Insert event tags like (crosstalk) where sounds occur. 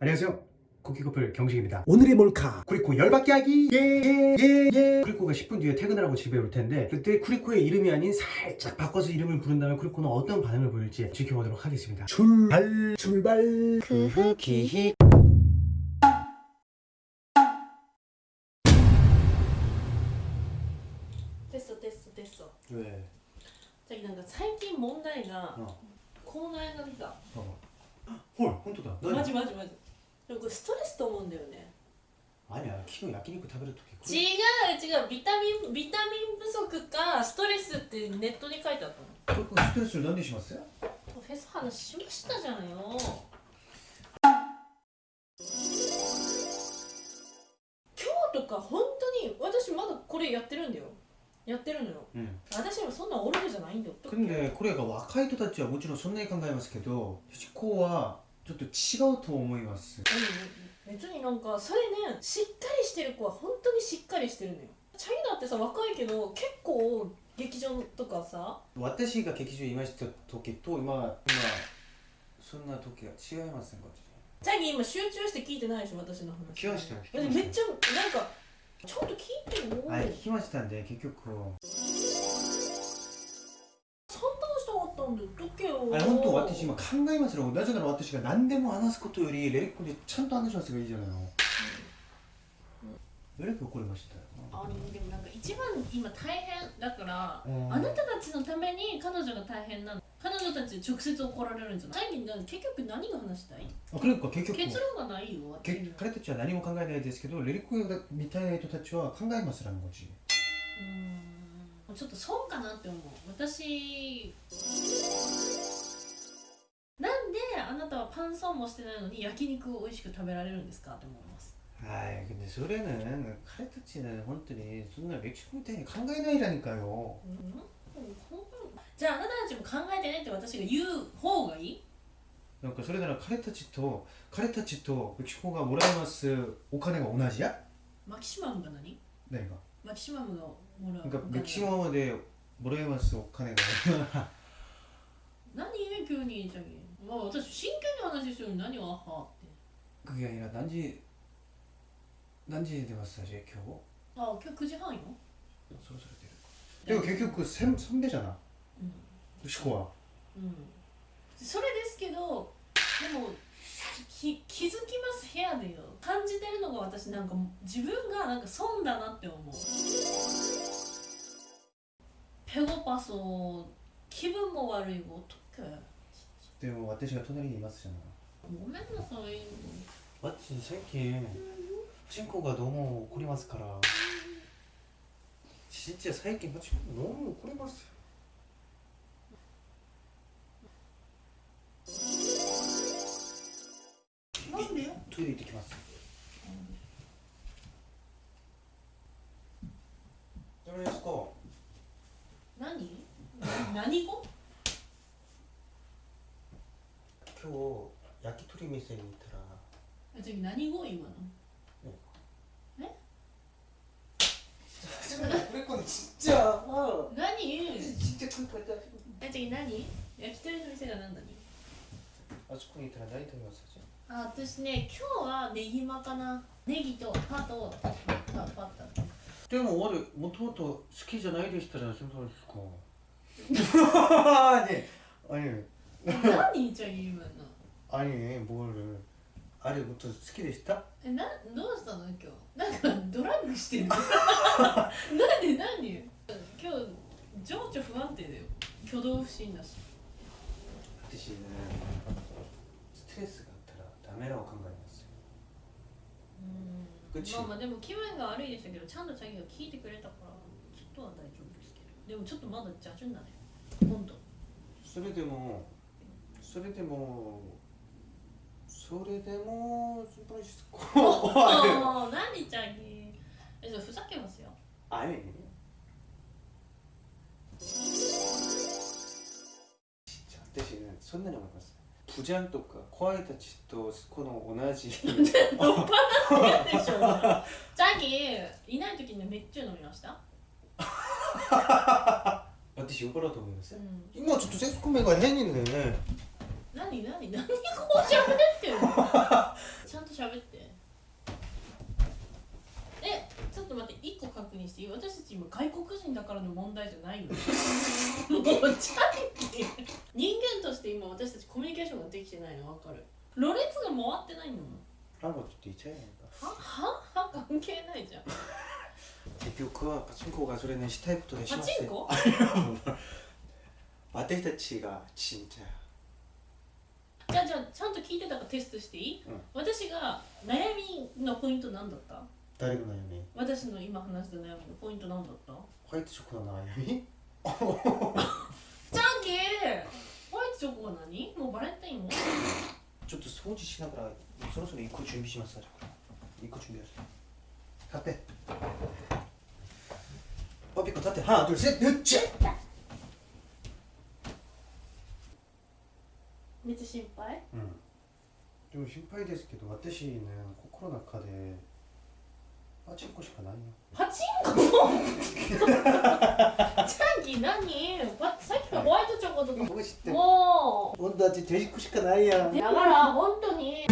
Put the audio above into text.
안녕하세요. 쿠키커플 경식입니다. 오늘의 몰카. 쿠리코 열받게 하기. 예예예 예, 예. 쿠리코가 10분 뒤에 퇴근을 하고 집에 올 텐데 그때 쿠리코의 이름이 아닌 살짝 바꿔서 이름을 부른다면 쿠리코는 어떤 반응을 보일지 지켜보도록 하겠습니다. 출발. 출발. 쿠키 됐어 됐어 됐어. 왜? 자기 뭔가 최근 문제가 코로나 19だ 어. 헐, 혼자다. 맞아, 맞아, 맞아. でもこれストレスと思うんだよね。あれ昨日焼肉食べるとき違う違う。ビタミンビタミン不足かストレスってネットに書いてあったの。ストレス何にします？フェス話しましたじゃんよ今日とか本当に私まだこれやってるんだよ。やってるのよ、うん、私はそんなオルフじゃないんだよ。でこれが若い人たちはもちろんそんなに考えますけど私こはちょっと違うと思います。うん別になんかそれねしっかりしてる子は本当にしっかりしてるのよ。チャイナってさ若いけど結構劇場とかさ。私が劇場にいました時と今今そんな時が違いますねこっちチャギ今集中して聞いてないでしょ私の話。聞きましためっちゃなんかちゃんと聞いてよ。はい聞きましたんで結局本当私今考えますよ。なぜなら私が何でも話すことよりレリックでちゃんと話しますがいいじゃないの。レリック怒りましたよ。あでもなんか一番今大変だから、うん。あなたたちのために彼女が大変なの。彼女たち直接怒られるんじゃない？最近結局何が話したい？あクレリックは結局。結論がないよけ彼たちは何も考えないですけどレリックみたいな人たちは考えますらこっちうーんちょっと損かなって思う私なんであなたはパン損もしてないのに焼肉を美味しく食べられるんですかって思いますはい근데소래는彼たちね本当にそんな歴史みたいに考えないらにかようんじゃああなたたちも考えてねって私が言う方がいいなんかそれなら彼たちと彼たちとメキシコがもらいますお金が同じやマキシマムが何何が マキシマムがもらうなんかお金メキシコでもらいますお金が何急にじゃあ、まあ、私真剣に話してるのに何をあはって 그게 아니라 난지 난지 에 마사지 겨우 あ今日9時半よ 서로 서로 되는 거. 이거 결국 그 선, 선배잖아. うん、 시코가. うん、それですけどでも き気づきます部屋でよ感じてるのが私なんか自分がなんか損だなって思うペゴパソ気分も悪いごとけ 근데 뭐 와테시가 토나리 이마스잖아. ごめんなさい 맞지 새끼. 친구가 너무 꼬리마스 카라. 진짜 사이키 마치 너무 꼬리마스. 何語今日焼き鳥店に行ったら。次何語今の？ええ？ちっちゃ何？ちっちゃく何？焼き鳥の店が何？だにあそこにいたら何食べますかあ。私ね今日はネギマかな。ネギとパとパッタでも俺もともと好きじゃないでしたらそのですか 아니 아니 何じゃあ今の 아니 뭘あれもっと好きでしたえなどうしたの今日なんかドラッグしてるな(laughs) んで何今日情緒不安定だよ挙動不審だし私ねストレスがあったらダメなを考えますようん口まあまあでも気分が悪いでしたけどちゃんとチャギが聞いてくれたからちょっとは大丈夫ですけどでもちょっとまだ邪順だね ほんとそれでもそれでもそれでも心配しこあ何チャギえじゃあふざけますよ。あれ？私ねそんなに思います。プジャンとか怖いたちとこの同じ。(laughs) 嫌でしょチャギいない時にめっちゃ飲みました？(laughs) 私よからと思います、今ちょっと節子が変にだよね。何何何こう喋って (laughs) ちゃんと喋って。えちょっと待って一個確認して私たち今外国人だからの問題じゃないよ (laughs) 人間として今私たちコミュニケーションができてないの？分かる。ろれが回ってないの？ははは関係ないじゃん。 대표 그 (laughs) 파친코 가수레는 (laughs) 시타이프도 パ 심했어요 チンコ 私たちが진짜 じゃあじゃあちゃんと聞いてたからテストしていい、うん私が悩みのポイント何だった誰の悩み私の今話した悩みのポイント何だったホワイトチョコの悩みチャンキーホワイトチョコは何もうバレンタインもちょっと掃除しながらそろそろ行く準備します行く準備です立って 버피컷 하트 하나 둘셋 으쨔 미츠 심파이? 응. 좀 심파이 데스케도 와테시는 코코로나 카데 파친코 시카나이요. 파친코? 자기 나니 사키가 와이드 적어도 멋있대. 뭐? 온다지 돼지코 시카나이야. 나가라, 온도니.